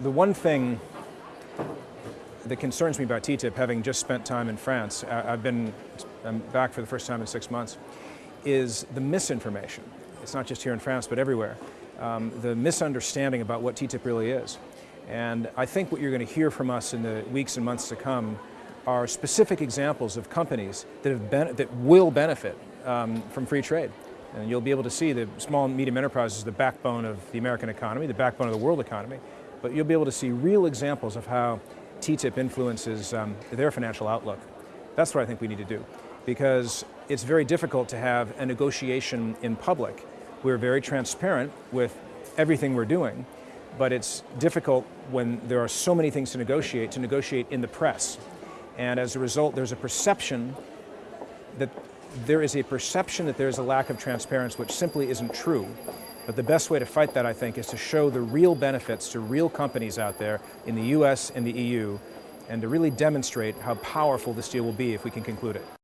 the one thing that concerns me about TTIP, having just spent time in France, I've been I'm back for the first time in six months, is the misinformation. It's not just here in France, but everywhere. Um, the misunderstanding about what TTIP really is. And I think what you're going to hear from us in the weeks and months to come are specific examples of companies that, have been, that will benefit um, from free trade. And you'll be able to see the small and medium enterprises, the backbone of the American economy, the backbone of the world economy, but you'll be able to see real examples of how TTIP influences um, their financial outlook. That's what I think we need to do because it's very difficult to have a negotiation in public. We're very transparent with everything we're doing, but it's difficult when there are so many things to negotiate, to negotiate in the press. And as a result, there's a perception that there is a perception that there's a lack of transparency, which simply isn't true. But the best way to fight that, I think, is to show the real benefits to real companies out there in the US and the EU, and to really demonstrate how powerful this deal will be if we can conclude it.